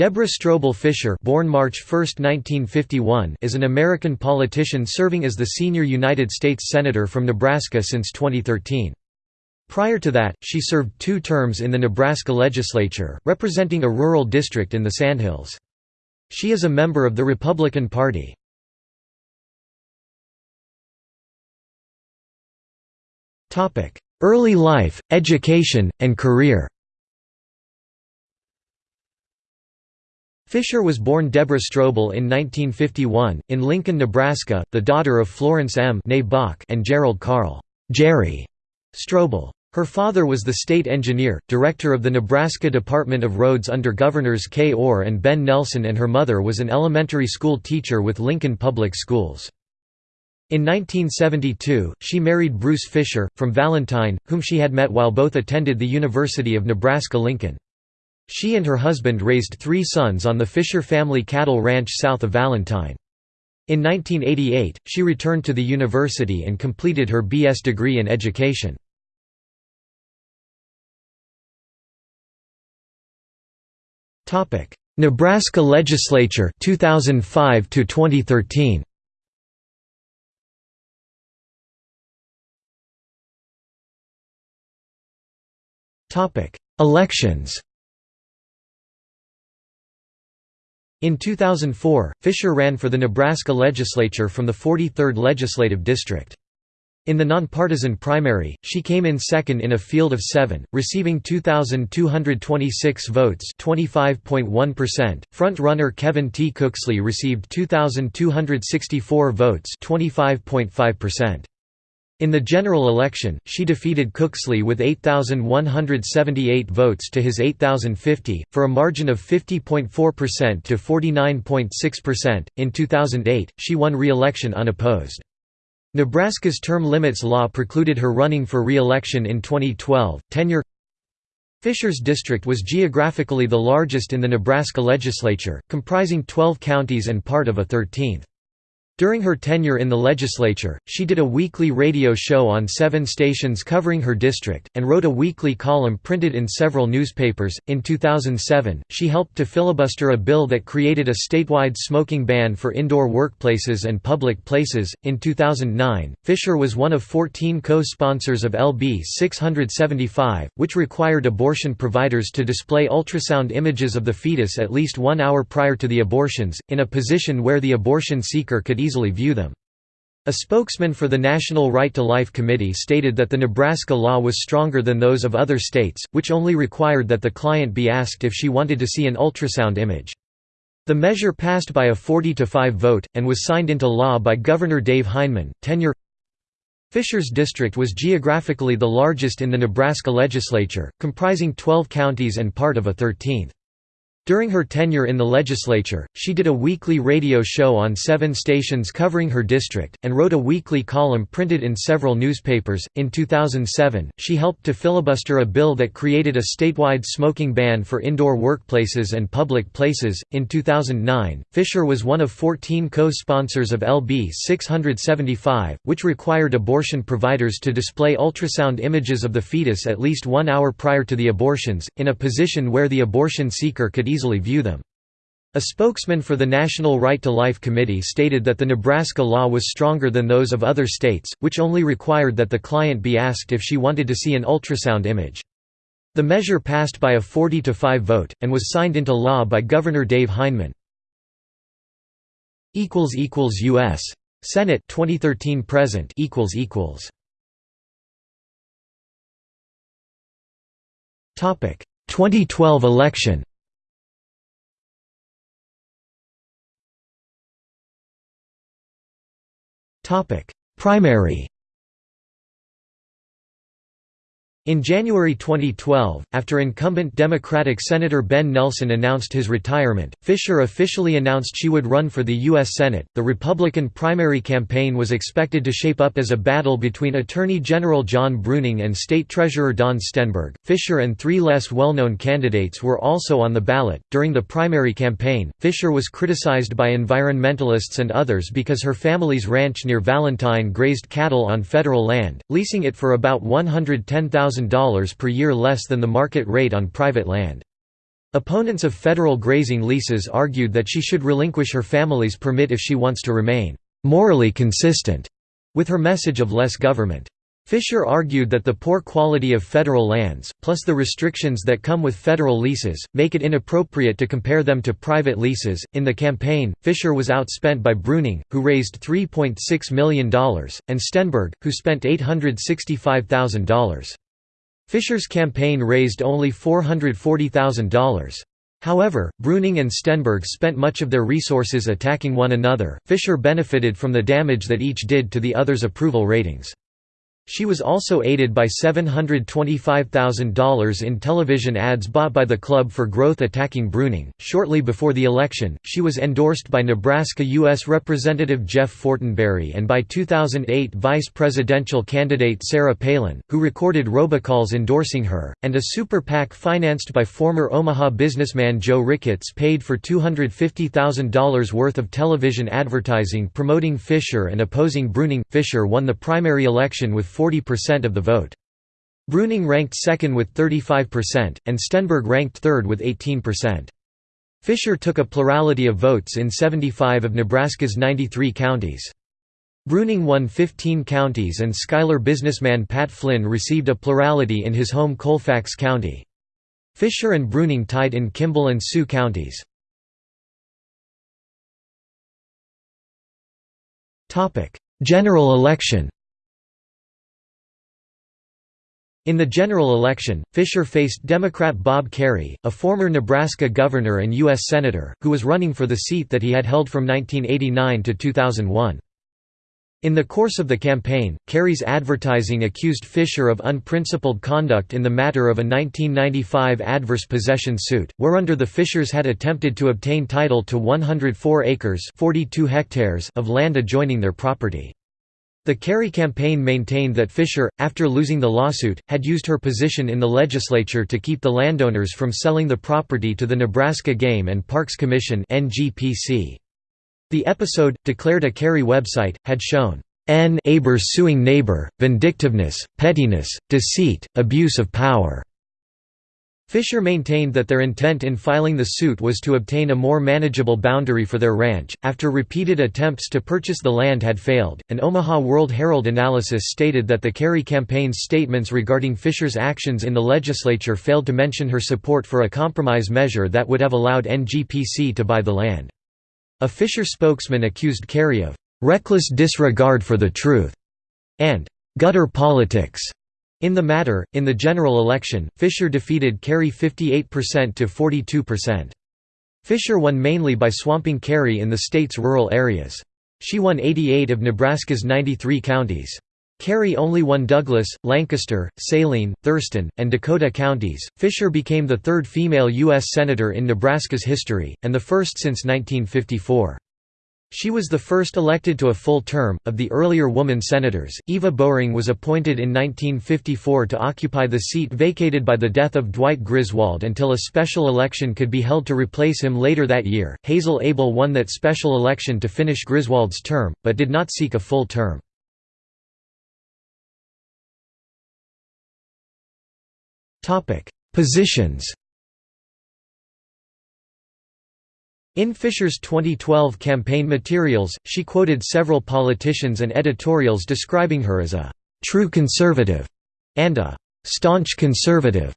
Deborah Strobel Fisher born March 1, 1951, is an American politician serving as the senior United States Senator from Nebraska since 2013. Prior to that, she served two terms in the Nebraska legislature, representing a rural district in the Sandhills. She is a member of the Republican Party. Early life, education, and career Fisher was born Deborah Strobel in 1951, in Lincoln, Nebraska, the daughter of Florence M. and Gerald Carl Jerry Strobel. Her father was the state engineer, director of the Nebraska Department of Roads under Governors Kay Orr and Ben Nelson and her mother was an elementary school teacher with Lincoln Public Schools. In 1972, she married Bruce Fisher, from Valentine, whom she had met while both attended the University of Nebraska-Lincoln. She and her husband raised three sons on the Fisher family cattle ranch south of Valentine. In 1988, she returned to the university and completed her B.S. degree in education. Nebraska Legislature 2005 to 2013. Topic: Elections. In 2004, Fisher ran for the Nebraska legislature from the 43rd Legislative District. In the nonpartisan primary, she came in second in a field of seven, receiving 2,226 votes Front-runner Kevin T. Cooksley received 2,264 votes 25.5%. In the general election, she defeated Cooksley with 8,178 votes to his 8,050, for a margin of 50.4% to 49.6%. In 2008, she won re election unopposed. Nebraska's term limits law precluded her running for re election in 2012. Tenure Fisher's district was geographically the largest in the Nebraska legislature, comprising 12 counties and part of a 13th. During her tenure in the legislature, she did a weekly radio show on seven stations covering her district, and wrote a weekly column printed in several newspapers. In 2007, she helped to filibuster a bill that created a statewide smoking ban for indoor workplaces and public places. In 2009, Fisher was one of 14 co sponsors of LB 675, which required abortion providers to display ultrasound images of the fetus at least one hour prior to the abortions, in a position where the abortion seeker could easily easily view them. A spokesman for the National Right to Life Committee stated that the Nebraska law was stronger than those of other states, which only required that the client be asked if she wanted to see an ultrasound image. The measure passed by a 40 to 5 vote, and was signed into law by Governor Dave Heineman. Tenure Fisher's district was geographically the largest in the Nebraska legislature, comprising 12 counties and part of a 13th. During her tenure in the legislature, she did a weekly radio show on seven stations covering her district, and wrote a weekly column printed in several newspapers. In 2007, she helped to filibuster a bill that created a statewide smoking ban for indoor workplaces and public places. In 2009, Fisher was one of 14 co sponsors of LB 675, which required abortion providers to display ultrasound images of the fetus at least one hour prior to the abortions, in a position where the abortion seeker could easily easily view them. A spokesman for the National Right to Life Committee stated that the Nebraska law was stronger than those of other states, which only required that the client be asked if she wanted to see an ultrasound image. The measure passed by a 40 to 5 vote, and was signed into law by Governor Dave Heineman. equals equals U.S. Senate 2013 present equals equals Topic 2012 election Primary In January 2012, after incumbent Democratic Senator Ben Nelson announced his retirement, Fisher officially announced she would run for the U.S. Senate. The Republican primary campaign was expected to shape up as a battle between Attorney General John Bruning and State Treasurer Don Stenberg. Fisher and three less well known candidates were also on the ballot. During the primary campaign, Fisher was criticized by environmentalists and others because her family's ranch near Valentine grazed cattle on federal land, leasing it for about $110,000 per year less than the market rate on private land. Opponents of federal grazing leases argued that she should relinquish her family's permit if she wants to remain morally consistent with her message of less government. Fisher argued that the poor quality of federal lands, plus the restrictions that come with federal leases, make it inappropriate to compare them to private leases. In the campaign, Fisher was outspent by Bruning, who raised $3.6 million, and Stenberg, who spent $865,000. Fisher's campaign raised only $440,000. However, Bruning and Stenberg spent much of their resources attacking one another. Fisher benefited from the damage that each did to the other's approval ratings. She was also aided by $725,000 in television ads bought by the club for growth attacking Bruning. Shortly before the election, she was endorsed by Nebraska U.S. Representative Jeff Fortenberry and by 2008 vice presidential candidate Sarah Palin, who recorded robocalls endorsing her, and a super PAC financed by former Omaha businessman Joe Ricketts paid for $250,000 worth of television advertising promoting Fisher and opposing Bruning. Fisher won the primary election with 40% of the vote. Bruning ranked second with 35%, and Stenberg ranked third with 18%. Fisher took a plurality of votes in 75 of Nebraska's 93 counties. Bruning won 15 counties and Schuyler businessman Pat Flynn received a plurality in his home Colfax County. Fisher and Bruning tied in Kimball and Sioux counties. General election In the general election, Fisher faced Democrat Bob Kerrey, a former Nebraska governor and U.S. Senator, who was running for the seat that he had held from 1989 to 2001. In the course of the campaign, Kerrey's advertising accused Fisher of unprincipled conduct in the matter of a 1995 adverse possession suit, whereunder the Fishers had attempted to obtain title to 104 acres 42 hectares of land adjoining their property. The Kerrey campaign maintained that Fisher, after losing the lawsuit, had used her position in the legislature to keep the landowners from selling the property to the Nebraska Game and Parks Commission The episode, declared a Kerrey website, had shown N neighbors suing neighbor, vindictiveness, pettiness, deceit, abuse of power. Fisher maintained that their intent in filing the suit was to obtain a more manageable boundary for their ranch. After repeated attempts to purchase the land had failed, an Omaha World Herald analysis stated that the Kerrey campaign's statements regarding Fisher's actions in the legislature failed to mention her support for a compromise measure that would have allowed NGPC to buy the land. A Fisher spokesman accused Kerrey of reckless disregard for the truth and gutter politics. In the matter, in the general election, Fisher defeated Kerrey 58% to 42%. Fisher won mainly by swamping Kerrey in the state's rural areas. She won 88 of Nebraska's 93 counties. Kerrey only won Douglas, Lancaster, Saline, Thurston, and Dakota counties. Fisher became the third female U.S. Senator in Nebraska's history, and the first since 1954. She was the first elected to a full term. Of the earlier woman senators, Eva Bowring was appointed in 1954 to occupy the seat vacated by the death of Dwight Griswold until a special election could be held to replace him later that year. Hazel Abel won that special election to finish Griswold's term, but did not seek a full term. Positions In Fisher's 2012 campaign materials, she quoted several politicians and editorials describing her as a «true conservative» and a «staunch conservative».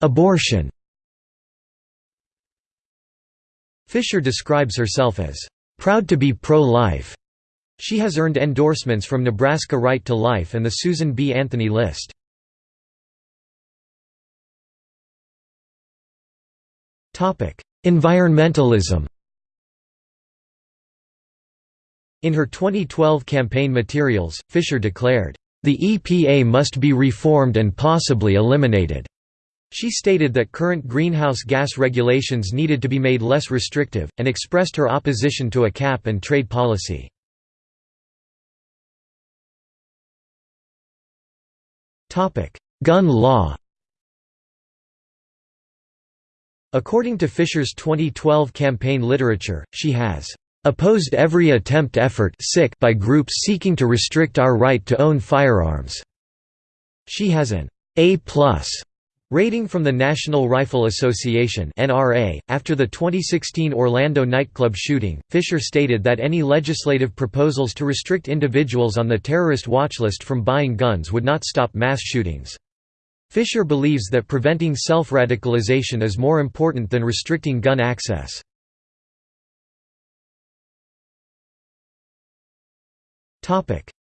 Abortion Fisher describes herself as «proud to be pro-life». She has earned endorsements from Nebraska Right to Life and the Susan B. Anthony List. Environmentalism In her 2012 campaign materials, Fisher declared, "...the EPA must be reformed and possibly eliminated." She stated that current greenhouse gas regulations needed to be made less restrictive, and expressed her opposition to a cap and trade policy. Gun law According to Fisher's 2012 campaign literature, she has opposed every attempt effort by groups seeking to restrict our right to own firearms. She has an A+ rating from the National Rifle Association. After the 2016 Orlando nightclub shooting, Fisher stated that any legislative proposals to restrict individuals on the terrorist watch list from buying guns would not stop mass shootings. Fisher believes that preventing self-radicalization is more important than restricting gun access.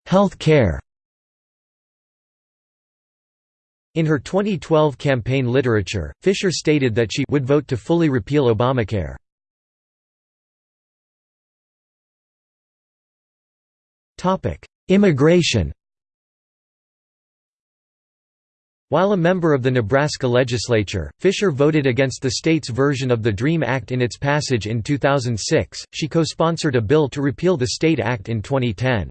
Health care In her 2012 campaign literature, Fisher stated that she would vote to fully repeal Obamacare. Immigration While a member of the Nebraska legislature, Fisher voted against the state's version of the DREAM Act in its passage in 2006. She co-sponsored a bill to repeal the state act in 2010.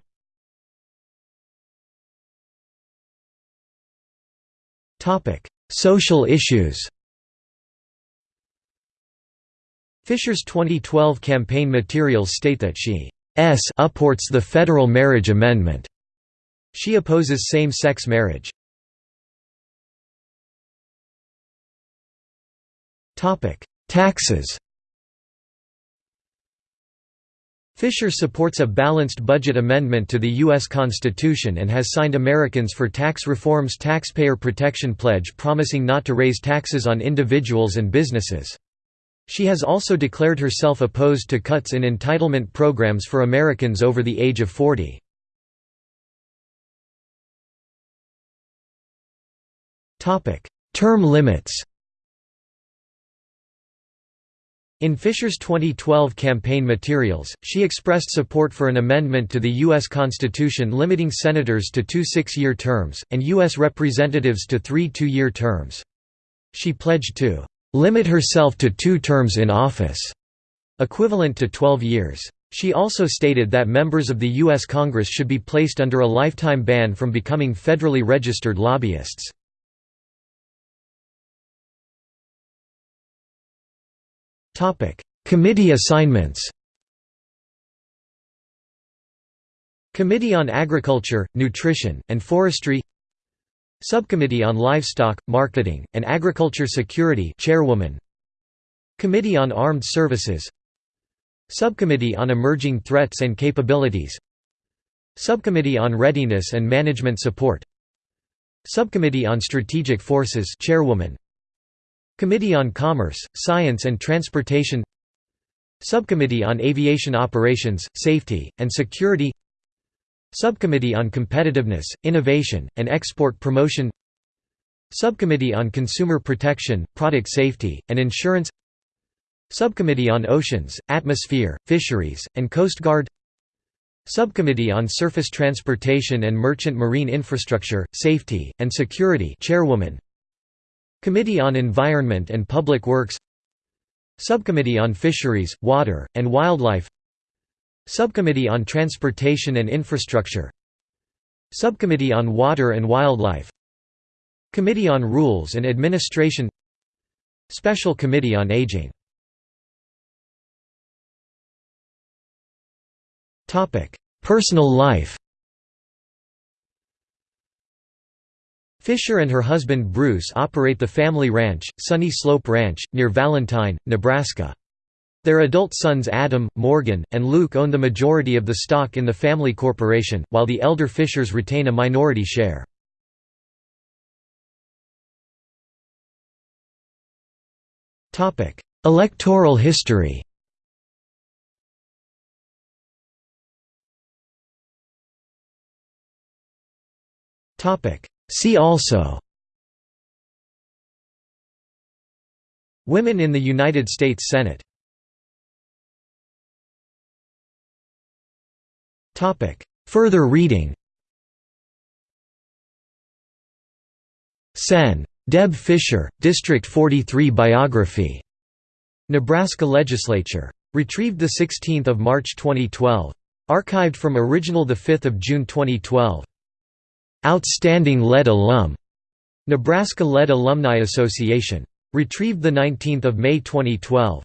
Topic: Social issues. Fisher's 2012 campaign materials state that she s upports the federal marriage amendment. She opposes same-sex marriage. Taxes Fisher supports a balanced budget amendment to the U.S. Constitution and has signed Americans for Tax Reform's Taxpayer Protection Pledge promising not to raise taxes on individuals and businesses. She has also declared herself opposed to cuts in entitlement programs for Americans over the age of 40. Term limits In Fisher's 2012 campaign materials, she expressed support for an amendment to the U.S. Constitution limiting senators to two six-year terms, and U.S. representatives to three two-year terms. She pledged to "...limit herself to two terms in office", equivalent to 12 years. She also stated that members of the U.S. Congress should be placed under a lifetime ban from becoming federally registered lobbyists. Committee assignments. Committee on Agriculture, Nutrition, and Forestry. Subcommittee on Livestock, Marketing, and Agriculture Security Chairwoman. Committee on Armed Services. Subcommittee on Emerging Threats and Capabilities. Subcommittee on Readiness and Management Support. Subcommittee on Strategic Forces Chairwoman Committee on Commerce, Science and Transportation Subcommittee on Aviation Operations, Safety, and Security Subcommittee on Competitiveness, Innovation, and Export Promotion Subcommittee on Consumer Protection, Product Safety, and Insurance Subcommittee on Oceans, Atmosphere, Fisheries, and Coast Guard Subcommittee on Surface Transportation and Merchant Marine Infrastructure, Safety, and Security Chairwoman Committee on Environment and Public Works Subcommittee on Fisheries, Water, and Wildlife Subcommittee on Transportation and Infrastructure Subcommittee on Water and Wildlife Committee on Rules and Administration Special Committee on Aging Personal life Fisher and her husband Bruce operate the family ranch, Sunny Slope Ranch, near Valentine, Nebraska. Their adult sons Adam, Morgan, and Luke own the majority of the stock in the family corporation, while the elder Fishers retain a minority share. Electoral history Topic See also Women in the United States Senate Further reading Sen. Deb Fisher, District 43 Biography. Nebraska Legislature. Retrieved 16 March 2012. Archived from original 5 June 2012. Outstanding Lead Alum, Nebraska Lead Alumni Association. Retrieved 19 May 2012.